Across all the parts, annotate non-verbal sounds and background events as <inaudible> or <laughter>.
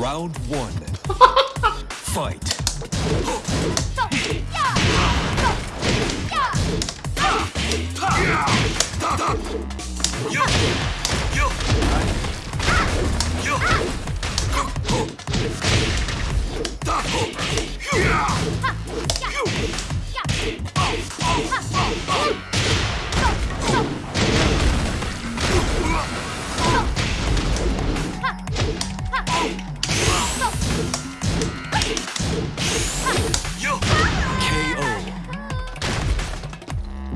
Round one. <laughs> Fight.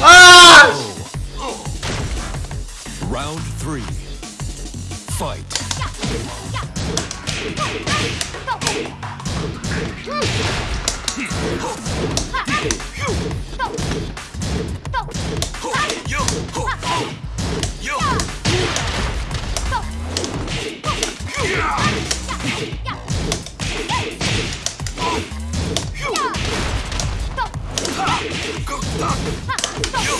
아! Round three. Fight. KO.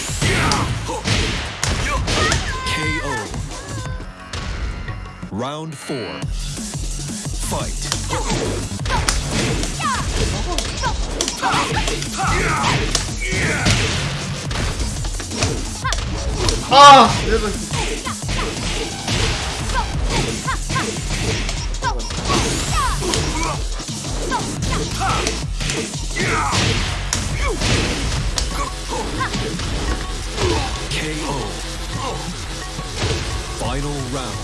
Round four. Fight. Ah! Oh, KO. Final round.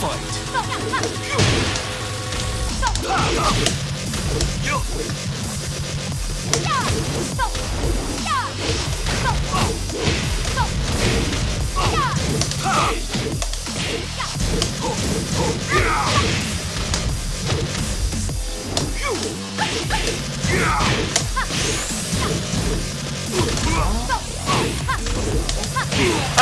Fight. 아!